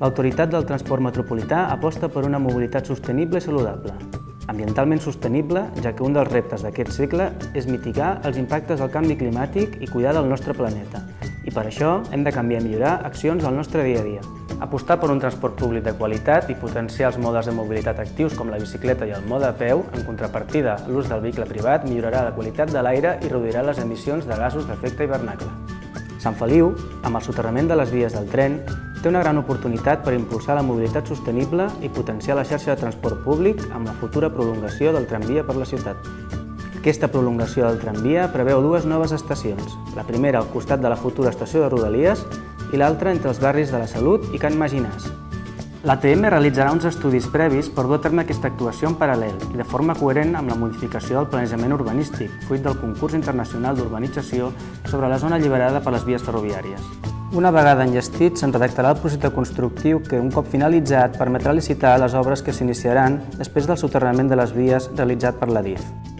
L'Autoritat del Transport Metropolità aposta per una mobilitat sostenible i saludable. Ambientalment sostenible, ja que un dels reptes d'aquest segle és mitigar els impactes del canvi climàtic i cuidar del nostre planeta. I per això hem de canviar i millorar accions al nostre dia a dia. Apostar per un transport públic de qualitat i potenciar els modes de mobilitat actius com la bicicleta i el mode a peu, en contrapartida l'ús del vehicle privat, millorarà la qualitat de l'aire i reduirà les emissions de gasos d'efecte hivernacle. Sant Feliu, amb el soterrament de les vies del tren, té una gran oportunitat per impulsar la mobilitat sostenible i potenciar la xarxa de transport públic amb la futura prolongació del tramvia per la ciutat. Aquesta prolongació del tramvia preveu dues noves estacions, la primera al costat de la futura estació de Rodalies i l'altra entre els barris de la Salut i Can Maginàs. L'ATM realitzarà uns estudis previs per dur a terme aquesta actuació en paral·lel i de forma coherent amb la modificació del planejament urbanístic, fruit del concurs internacional d'urbanització sobre la zona alliberada per les vies ferroviàries. Una vegada enllestit, se'n redactarà el projecte constructiu que, un cop finalitzat, permetrà licitar les obres que s'iniciaran després del soterrament de les vies realitzat per la DIF.